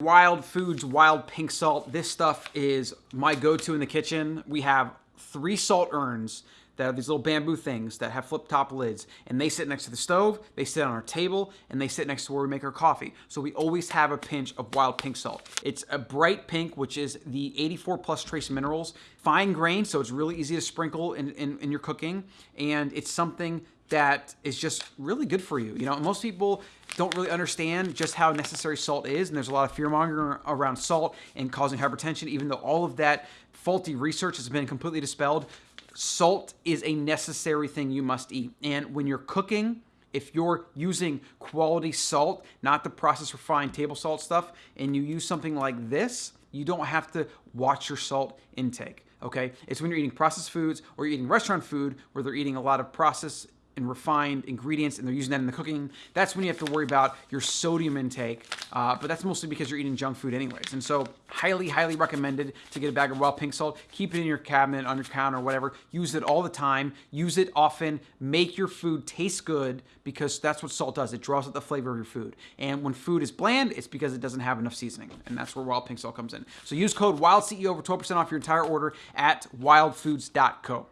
Wild Foods Wild Pink Salt. This stuff is my go-to in the kitchen. We have three salt urns that are these little bamboo things that have flip top lids and they sit next to the stove, they sit on our table, and they sit next to where we make our coffee. So we always have a pinch of wild pink salt. It's a bright pink, which is the 84 plus trace minerals, fine grain, so it's really easy to sprinkle in, in, in your cooking, and it's something that is just really good for you. You know, most people don't really understand just how necessary salt is, and there's a lot of fear mongering around salt and causing hypertension, even though all of that faulty research has been completely dispelled. Salt is a necessary thing you must eat. And when you're cooking, if you're using quality salt, not the processed refined table salt stuff, and you use something like this, you don't have to watch your salt intake okay? It's when you're eating processed foods or you're eating restaurant food where they're eating a lot of processed and refined ingredients and they're using that in the cooking, that's when you have to worry about your sodium intake. Uh, but that's mostly because you're eating junk food anyways. And so highly, highly recommended to get a bag of wild pink salt. Keep it in your cabinet, on your counter, whatever. Use it all the time. Use it often. Make your food taste good because that's what salt does. It draws out the flavor of your food. And when food is bland, it's because it doesn't have enough seasoning. And that's where wild pink salt comes in. So use code WILDCEO for 12% off your entire order at wildfoods.co.